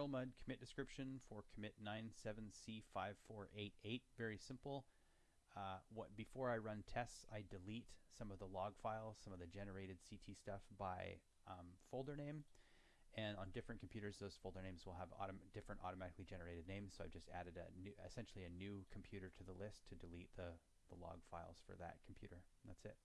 Erlmud commit description for commit 97C5488. Very simple. Uh, what before I run tests, I delete some of the log files, some of the generated CT stuff by um, folder name. And on different computers, those folder names will have autom different automatically generated names. So I've just added a new, essentially a new computer to the list to delete the, the log files for that computer. That's it.